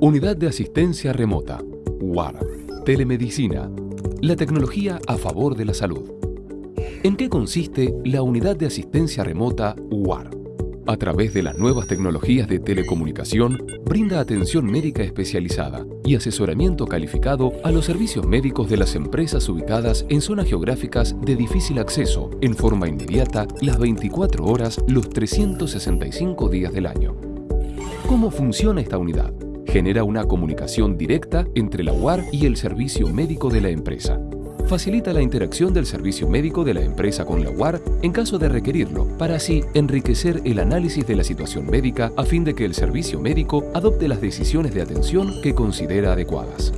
Unidad de Asistencia Remota, UAR, Telemedicina, la tecnología a favor de la salud. ¿En qué consiste la Unidad de Asistencia Remota UAR? A través de las nuevas tecnologías de telecomunicación, brinda atención médica especializada y asesoramiento calificado a los servicios médicos de las empresas ubicadas en zonas geográficas de difícil acceso en forma inmediata las 24 horas los 365 días del año. ¿Cómo funciona esta unidad? Genera una comunicación directa entre la UAR y el servicio médico de la empresa. Facilita la interacción del servicio médico de la empresa con la UAR en caso de requerirlo, para así enriquecer el análisis de la situación médica a fin de que el servicio médico adopte las decisiones de atención que considera adecuadas.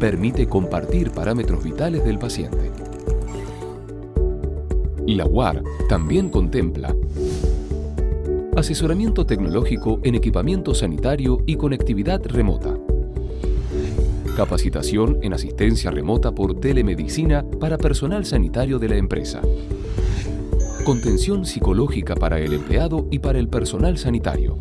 Permite compartir parámetros vitales del paciente. La UAR también contempla asesoramiento tecnológico en equipamiento sanitario y conectividad remota. Capacitación en asistencia remota por telemedicina para personal sanitario de la empresa. Contención psicológica para el empleado y para el personal sanitario.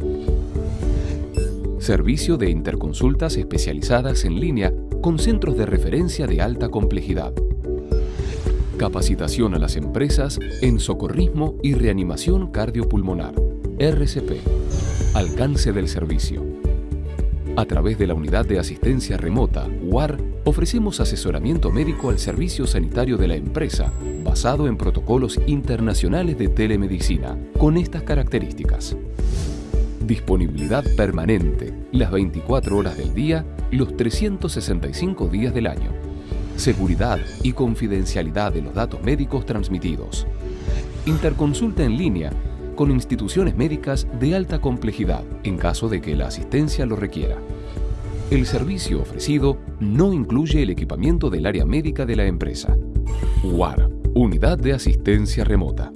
Servicio de interconsultas especializadas en línea con centros de referencia de alta complejidad. Capacitación a las empresas en socorrismo y reanimación cardiopulmonar. RCP. Alcance del servicio. A través de la Unidad de Asistencia Remota, UAR, ofrecemos asesoramiento médico al servicio sanitario de la empresa, basado en protocolos internacionales de telemedicina, con estas características. Disponibilidad permanente, las 24 horas del día, los 365 días del año. Seguridad y confidencialidad de los datos médicos transmitidos. Interconsulta en línea con instituciones médicas de alta complejidad en caso de que la asistencia lo requiera. El servicio ofrecido no incluye el equipamiento del área médica de la empresa. UAR, Unidad de Asistencia Remota.